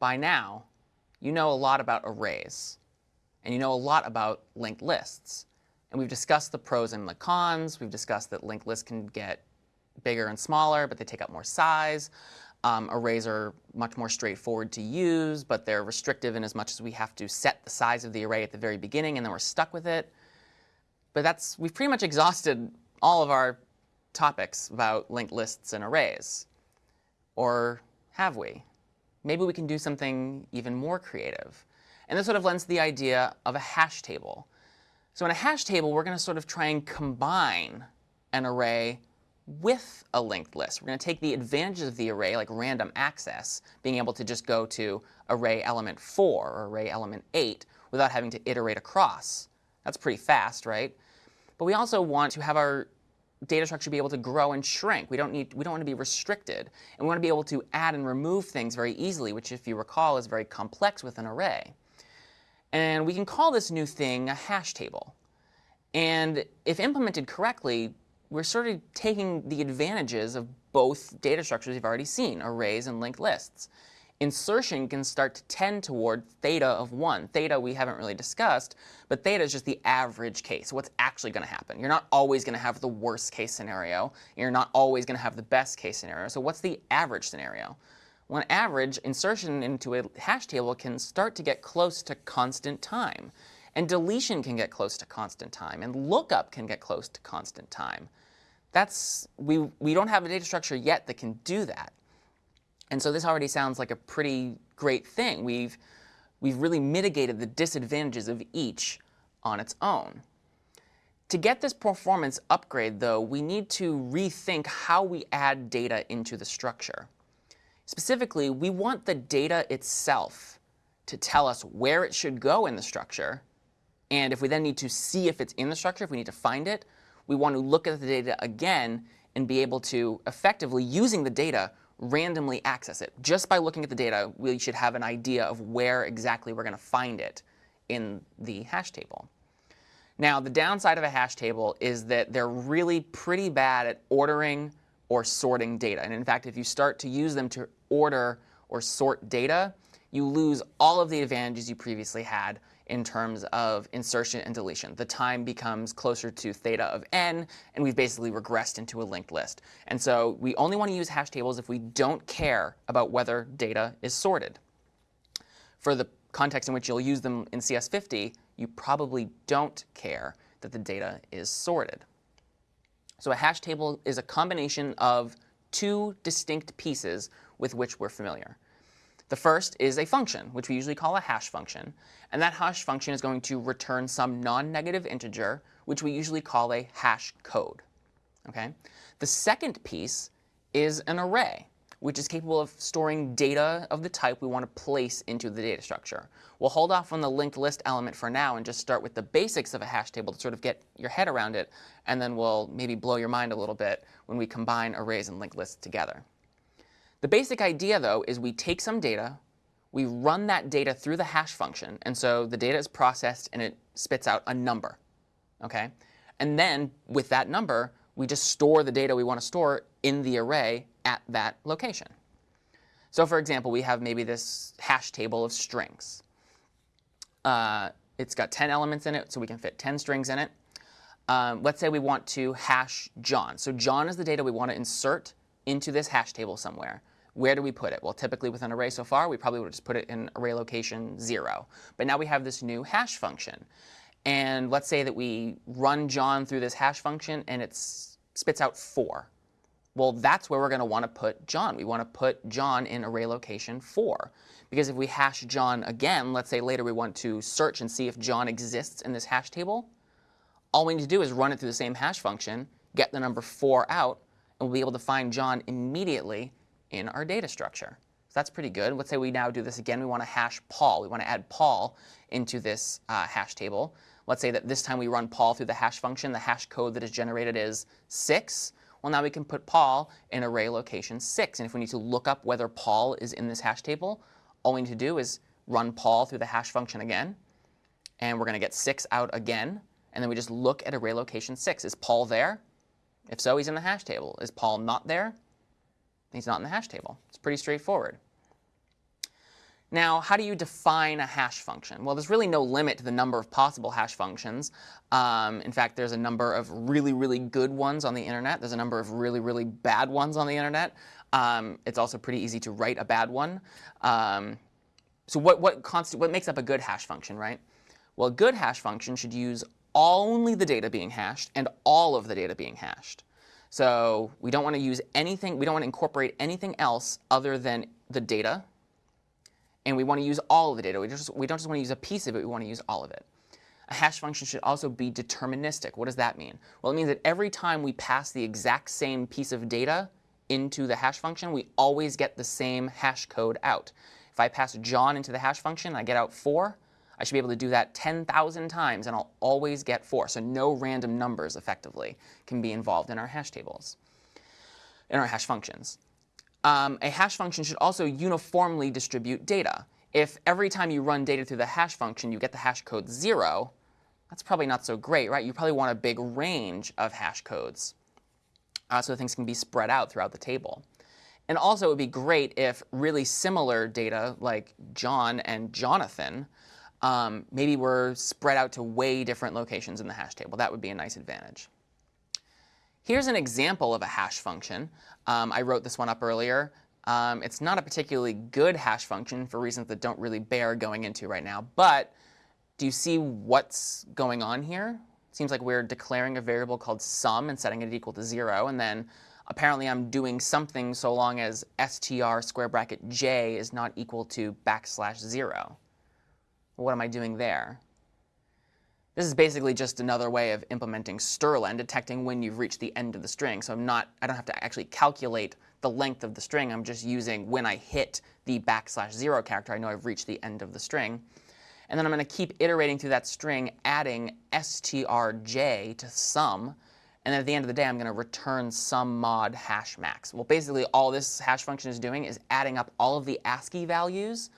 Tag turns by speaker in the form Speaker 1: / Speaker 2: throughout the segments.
Speaker 1: by now, you know a lot about arrays. And you know a lot about linked lists. And we've discussed the pros and the cons. We've discussed that linked lists can get bigger and smaller, but they take up more size. Um, arrays are much more straightforward to use, but they're restrictive in as much as we have to set the size of the array at the very beginning, and then we're stuck with it. But that's we've pretty much exhausted all of our topics about linked lists and arrays. Or have we? Maybe we can do something even more creative. And this sort of lends to the idea of a hash table. So in a hash table, we're going to sort of try and combine an array with a linked list. We're going to take the advantages of the array, like random access, being able to just go to array element 4 or array element 8 without having to iterate across. That's pretty fast, right? But we also want to have our data structure should be able to grow and shrink. We don't need we don't want to be restricted. And we want to be able to add and remove things very easily, which if you recall is very complex with an array. And we can call this new thing a hash table. And if implemented correctly, we're sort of taking the advantages of both data structures we've already seen, arrays and linked lists. Insertion can start to tend toward theta of 1. Theta we haven't really discussed, but theta is just the average case, what's actually going to happen. You're not always going to have the worst case scenario. You're not always going to have the best case scenario. So what's the average scenario? On average, insertion into a hash table can start to get close to constant time. And deletion can get close to constant time. And lookup can get close to constant time. That's, we, we don't have a data structure yet that can do that. And so this already sounds like a pretty great thing. We've, we've really mitigated the disadvantages of each on its own. To get this performance upgrade, though, we need to rethink how we add data into the structure. Specifically, we want the data itself to tell us where it should go in the structure. And if we then need to see if it's in the structure, if we need to find it, we want to look at the data again and be able to effectively, using the data, randomly access it. Just by looking at the data, we should have an idea of where exactly we're going to find it in the hash table. Now, the downside of a hash table is that they're really pretty bad at ordering or sorting data. And in fact, if you start to use them to order or sort data, you lose all of the advantages you previously had in terms of insertion and deletion. The time becomes closer to theta of n, and we've basically regressed into a linked list. And so we only want to use hash tables if we don't care about whether data is sorted. For the context in which you'll use them in CS50, you probably don't care that the data is sorted. So a hash table is a combination of two distinct pieces with which we're familiar. The first is a function, which we usually call a hash function. And that hash function is going to return some non-negative integer, which we usually call a hash code. Okay? The second piece is an array, which is capable of storing data of the type we want to place into the data structure. We'll hold off on the linked list element for now and just start with the basics of a hash table to sort of get your head around it, and then we'll maybe blow your mind a little bit when we combine arrays and linked lists together. The basic idea, though, is we take some data, we run that data through the hash function, and so the data is processed and it spits out a number. Okay? And then with that number, we just store the data we want to store in the array at that location. So for example, we have maybe this hash table of strings. Uh, it's got 10 elements in it, so we can fit 10 strings in it. Um, let's say we want to hash John. So John is the data we want to insert into this hash table somewhere. Where do we put it? Well, typically with an array so far, we probably would just put it in array location 0. But now we have this new hash function. And let's say that we run John through this hash function, and it spits out 4. Well, that's where we're going to want to put John. We want to put John in array location 4. Because if we hash John again, let's say later we want to search and see if John exists in this hash table, all we need to do is run it through the same hash function, get the number 4 out, and we'll be able to find John immediately in our data structure. So that's pretty good. Let's say we now do this again. We want to hash Paul. We want to add Paul into this uh, hash table. Let's say that this time we run Paul through the hash function. The hash code that is generated is 6. Well, now we can put Paul in array location 6. And if we need to look up whether Paul is in this hash table, all we need to do is run Paul through the hash function again. And we're going to get 6 out again. And then we just look at array location 6. Is Paul there? If so, he's in the hash table. Is Paul not there? He's not in the hash table. It's pretty straightforward. Now, how do you define a hash function? Well, there's really no limit to the number of possible hash functions. Um, in fact, there's a number of really, really good ones on the internet. There's a number of really, really bad ones on the internet. Um, it's also pretty easy to write a bad one. Um, so what, what, what makes up a good hash function, right? Well, a good hash function should use only the data being hashed and all of the data being hashed. So we don't want to use anything, we don't want to incorporate anything else other than the data and we want to use all of the data. We, just, we don't just want to use a piece of it, we want to use all of it. A hash function should also be deterministic. What does that mean? Well, it means that every time we pass the exact same piece of data into the hash function, we always get the same hash code out. If I pass John into the hash function I get out 4, I should be able to do that 10,000 times, and I'll always get 4. So no random numbers, effectively, can be involved in our hash tables, in our hash functions um, a hash function should also uniformly distribute data. If every time you run data through the hash function you get the hash code 0, that's probably not so great, right? You probably want a big range of hash codes uh, so things can be spread out throughout the table. And also it would be great if really similar data like John and Jonathan um, maybe were spread out to way different locations in the hash table. That would be a nice advantage. Here's an example of a hash function. Um, I wrote this one up earlier. Um, it's not a particularly good hash function for reasons that don't really bear going into right now. But do you see what's going on here? It seems like we're declaring a variable called sum and setting it equal to 0. And then apparently I'm doing something so long as str square bracket j is not equal to backslash 0. What am I doing there? This is basically just another way of implementing strlen, detecting when you've reached the end of the string. So I'm not, I don't have to actually calculate the length of the string. I'm just using when I hit the backslash 0 character, I know I've reached the end of the string. And then I'm going to keep iterating through that string, adding strj to sum. And then at the end of the day, I'm going to return sum mod hash max. Well, basically, all this hash function is doing is adding up all of the ASCII values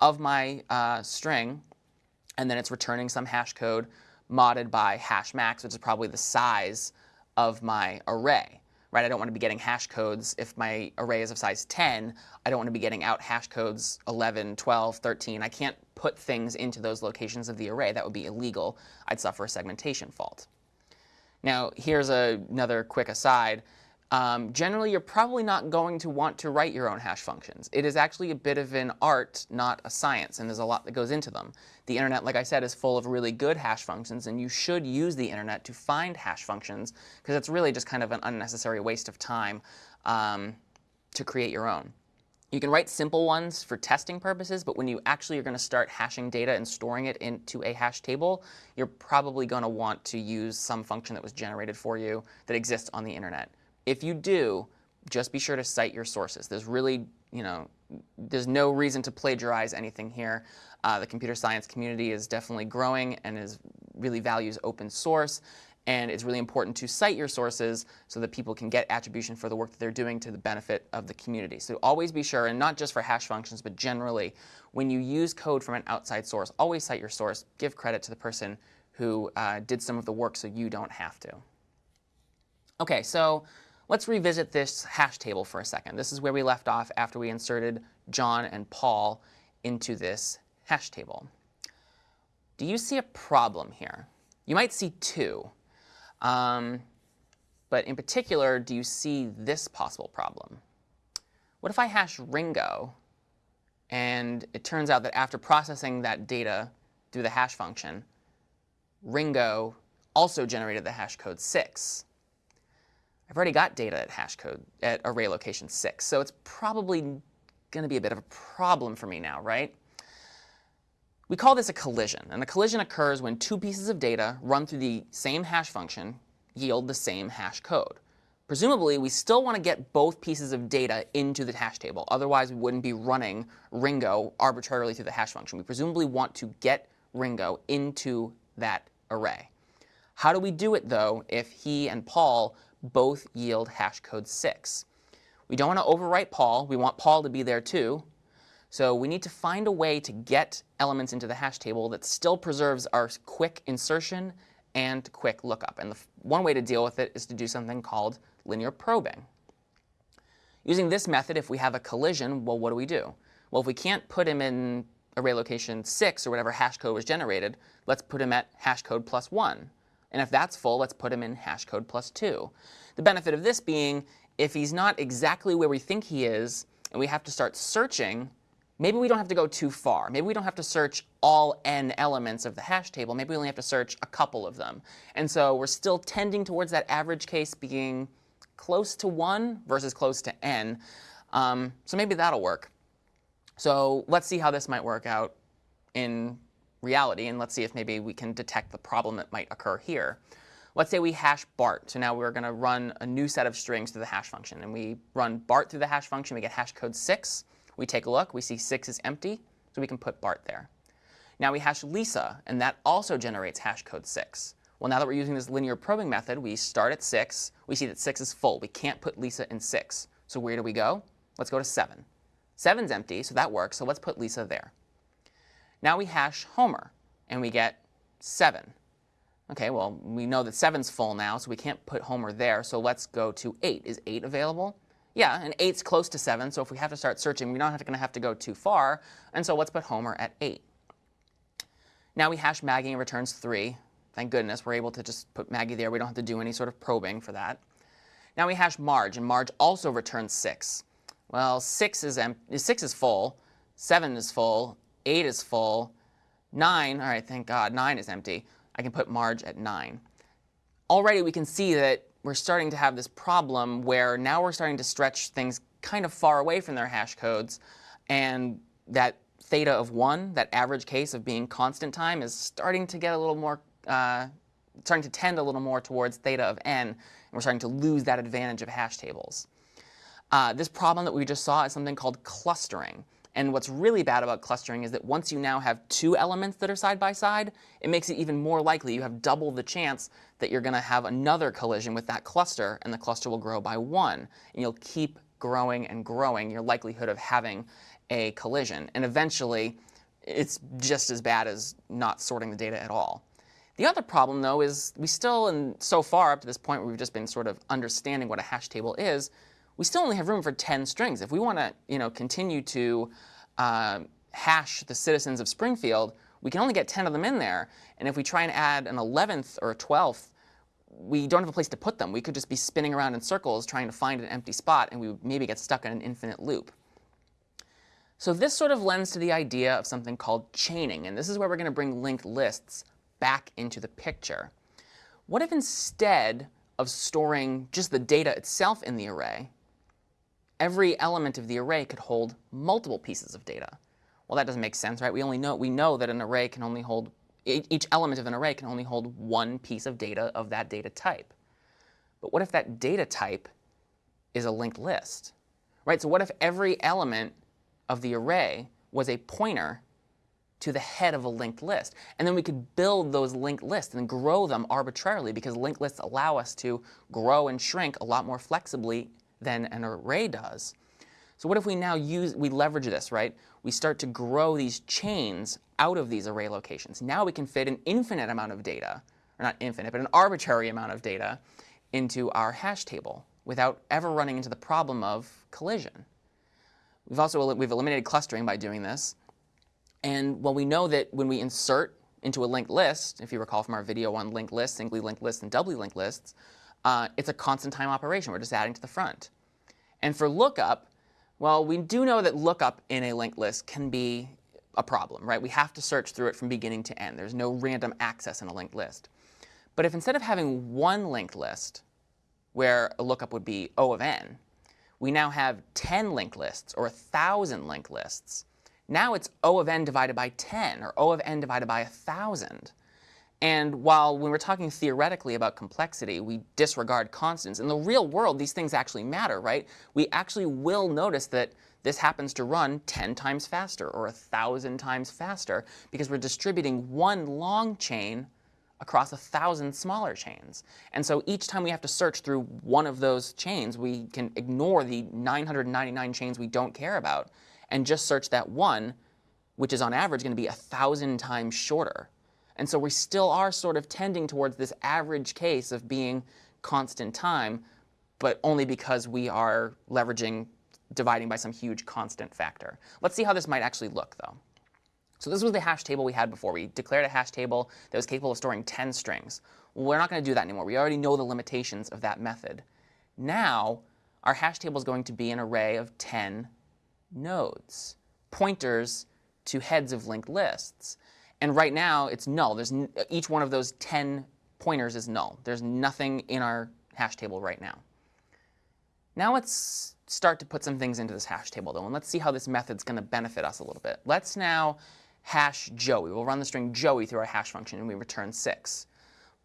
Speaker 1: of my uh, string, and then it's returning some hash code modded by hash max, which is probably the size of my array. Right? I don't want to be getting hash codes if my array is of size 10. I don't want to be getting out hash codes 11, 12, 13. I can't put things into those locations of the array. That would be illegal. I'd suffer a segmentation fault. Now, here's a, another quick aside um, generally you're probably not going to want to write your own hash functions. It is actually a bit of an art, not a science, and there's a lot that goes into them. The internet, like I said, is full of really good hash functions, and you should use the internet to find hash functions, because it's really just kind of an unnecessary waste of time um, to create your own. You can write simple ones for testing purposes, but when you actually are going to start hashing data and storing it into a hash table, you're probably going to want to use some function that was generated for you that exists on the internet. If you do, just be sure to cite your sources. There's really, you know, there's no reason to plagiarize anything here. Uh, the computer science community is definitely growing and is really values open source. And it's really important to cite your sources so that people can get attribution for the work that they're doing to the benefit of the community. So always be sure, and not just for hash functions, but generally, when you use code from an outside source, always cite your source. Give credit to the person who uh, did some of the work so you don't have to. OK, so Let's revisit this hash table for a second. This is where we left off after we inserted John and Paul into this hash table. Do you see a problem here? You might see two. Um, but in particular, do you see this possible problem? What if I hash Ringo, and it turns out that after processing that data through the hash function, Ringo also generated the hash code 6. I've already got data at hash code at array location 6, so it's probably going to be a bit of a problem for me now, right? We call this a collision, and a collision occurs when two pieces of data run through the same hash function yield the same hash code. Presumably, we still want to get both pieces of data into the hash table. Otherwise, we wouldn't be running Ringo arbitrarily through the hash function. We presumably want to get Ringo into that array. How do we do it, though, if he and Paul both yield hash code 6. We don't want to overwrite Paul. We want Paul to be there too. So we need to find a way to get elements into the hash table that still preserves our quick insertion and quick lookup. And the one way to deal with it is to do something called linear probing. Using this method, if we have a collision, well, what do we do? Well, if we can't put him in array location 6 or whatever hash code was generated, let's put him at hash code plus 1. And if that's full, let's put him in hash code plus 2. The benefit of this being, if he's not exactly where we think he is, and we have to start searching, maybe we don't have to go too far. Maybe we don't have to search all n elements of the hash table. Maybe we only have to search a couple of them. And so we're still tending towards that average case being close to 1 versus close to n. Um, so maybe that'll work. So let's see how this might work out in reality, and let's see if maybe we can detect the problem that might occur here. Let's say we hash BART. So now we're going to run a new set of strings through the hash function. And we run BART through the hash function. We get hash code 6. We take a look. We see 6 is empty, so we can put BART there. Now we hash Lisa, and that also generates hash code 6. Well, now that we're using this linear probing method, we start at 6. We see that 6 is full. We can't put Lisa in 6. So where do we go? Let's go to 7. 7's empty, so that works. So let's put Lisa there. Now we hash Homer, and we get 7. OK, well, we know that 7's full now, so we can't put Homer there. So let's go to 8. Is 8 available? Yeah, and 8's close to 7, so if we have to start searching, we're not going to have to go too far. And so let's put Homer at 8. Now we hash Maggie and returns 3. Thank goodness we're able to just put Maggie there. We don't have to do any sort of probing for that. Now we hash Marge, and Marge also returns 6. Well, 6 is, 6 is full, 7 is full, 8 is full, 9, all right, thank God, 9 is empty. I can put Marge at 9. Already we can see that we're starting to have this problem where now we're starting to stretch things kind of far away from their hash codes, and that theta of 1, that average case of being constant time, is starting to get a little more, uh, starting to tend a little more towards theta of n, and we're starting to lose that advantage of hash tables. Uh, this problem that we just saw is something called clustering. And what's really bad about clustering is that once you now have two elements that are side by side, it makes it even more likely. You have double the chance that you're going to have another collision with that cluster, and the cluster will grow by one. And you'll keep growing and growing your likelihood of having a collision. And eventually, it's just as bad as not sorting the data at all. The other problem, though, is we still, and so far up to this point we've just been sort of understanding what a hash table is, we still only have room for 10 strings. If we want to you know, continue to uh, hash the citizens of Springfield, we can only get 10 of them in there. And if we try and add an 11th or a 12th, we don't have a place to put them. We could just be spinning around in circles trying to find an empty spot, and we would maybe get stuck in an infinite loop. So this sort of lends to the idea of something called chaining. And this is where we're going to bring linked lists back into the picture. What if instead of storing just the data itself in the array, every element of the array could hold multiple pieces of data. Well, that doesn't make sense, right? We only know we know that an array can only hold each element of an array can only hold one piece of data of that data type. But what if that data type is a linked list? Right? So what if every element of the array was a pointer to the head of a linked list. And then we could build those linked lists and grow them arbitrarily because linked lists allow us to grow and shrink a lot more flexibly than an array does. So what if we now use, we leverage this, right? We start to grow these chains out of these array locations. Now we can fit an infinite amount of data, or not infinite, but an arbitrary amount of data into our hash table without ever running into the problem of collision. We've also we've eliminated clustering by doing this. And well, we know that when we insert into a linked list, if you recall from our video on linked lists, singly linked lists, and doubly linked lists, uh, it's a constant time operation. We're just adding to the front. And for lookup, well, we do know that lookup in a linked list can be a problem, right? We have to search through it from beginning to end. There's no random access in a linked list. But if instead of having one linked list, where a lookup would be O of n, we now have 10 linked lists or 1,000 linked lists, now it's O of n divided by 10 or O of n divided by 1,000. And while when we're talking theoretically about complexity, we disregard constants, in the real world, these things actually matter, right? We actually will notice that this happens to run 10 times faster or 1,000 times faster because we're distributing one long chain across a 1,000 smaller chains. And so each time we have to search through one of those chains, we can ignore the 999 chains we don't care about and just search that one, which is on average going to be 1,000 times shorter. And so we still are sort of tending towards this average case of being constant time, but only because we are leveraging dividing by some huge constant factor. Let's see how this might actually look, though. So this was the hash table we had before. We declared a hash table that was capable of storing 10 strings. We're not going to do that anymore. We already know the limitations of that method. Now, our hash table is going to be an array of 10 nodes, pointers to heads of linked lists. And right now, it's null. There's each one of those 10 pointers is null. There's nothing in our hash table right now. Now let's start to put some things into this hash table, though, and let's see how this method's going to benefit us a little bit. Let's now hash Joey. We'll run the string Joey through our hash function, and we return 6.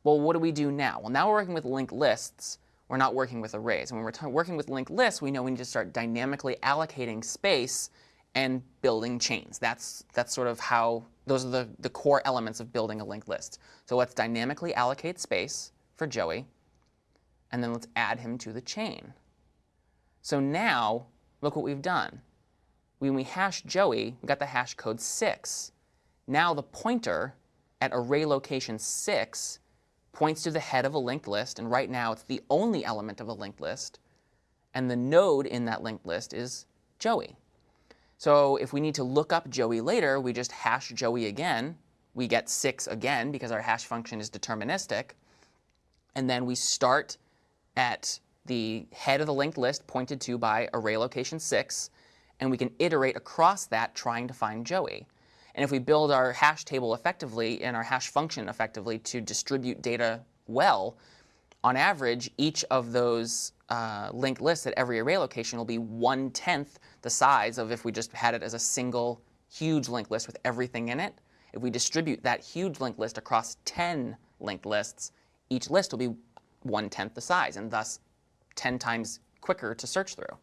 Speaker 1: Well, what do we do now? Well, now we're working with linked lists. We're not working with arrays. And when we're working with linked lists, we know we need to start dynamically allocating space and building chains. That's, that's sort of how, those are the, the core elements of building a linked list. So let's dynamically allocate space for Joey, and then let's add him to the chain. So now, look what we've done. When we hash Joey, we got the hash code 6. Now the pointer at array location 6 points to the head of a linked list, and right now it's the only element of a linked list, and the node in that linked list is Joey. So if we need to look up Joey later, we just hash Joey again. We get 6 again because our hash function is deterministic. And then we start at the head of the linked list pointed to by array location 6, and we can iterate across that trying to find Joey. And if we build our hash table effectively and our hash function effectively to distribute data well, on average, each of those uh, linked list at every array location will be one-tenth the size of if we just had it as a single huge linked list with everything in it. If we distribute that huge linked list across 10 linked lists, each list will be one-tenth the size, and thus 10 times quicker to search through.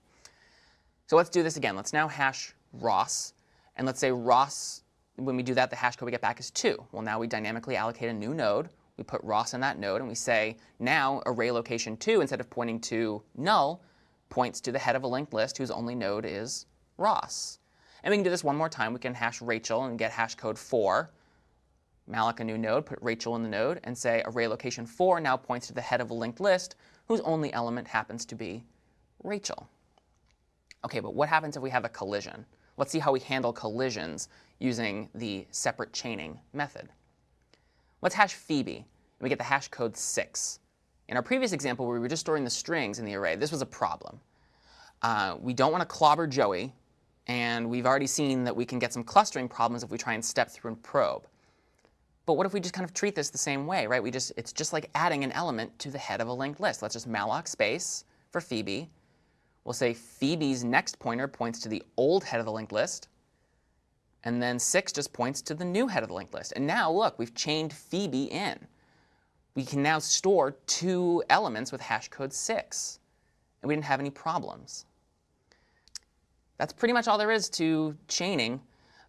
Speaker 1: So let's do this again. Let's now hash Ross. And let's say Ross, when we do that, the hash code we get back is 2. Well, now we dynamically allocate a new node we put Ross in that node, and we say now array location 2, instead of pointing to null, points to the head of a linked list whose only node is Ross. And we can do this one more time. We can hash Rachel and get hash code 4. malloc a new node, put Rachel in the node, and say array location 4 now points to the head of a linked list whose only element happens to be Rachel. OK, but what happens if we have a collision? Let's see how we handle collisions using the separate chaining method. Let's hash Phoebe, and we get the hash code 6. In our previous example, where we were just storing the strings in the array, this was a problem. Uh, we don't want to clobber Joey, and we've already seen that we can get some clustering problems if we try and step through and probe. But what if we just kind of treat this the same way, right? We just, it's just like adding an element to the head of a linked list. Let's just malloc space for Phoebe. We'll say Phoebe's next pointer points to the old head of the linked list. And then 6 just points to the new head of the linked list. And now, look, we've chained Phoebe in. We can now store two elements with hash code 6. And we didn't have any problems. That's pretty much all there is to chaining.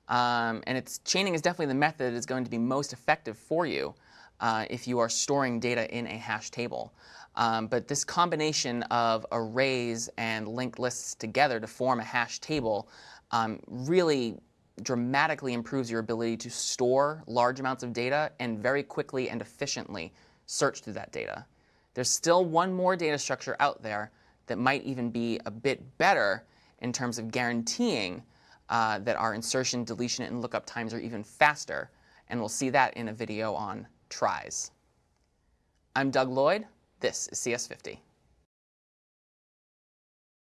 Speaker 1: Um, and it's, chaining is definitely the method that is going to be most effective for you uh, if you are storing data in a hash table. Um, but this combination of arrays and linked lists together to form a hash table um, really dramatically improves your ability to store large amounts of data and very quickly and efficiently search through that data. There's still one more data structure out there that might even be a bit better in terms of guaranteeing uh, that our insertion, deletion, and lookup times are even faster. And we'll see that in a video on tries. I'm Doug Lloyd. This is CS50.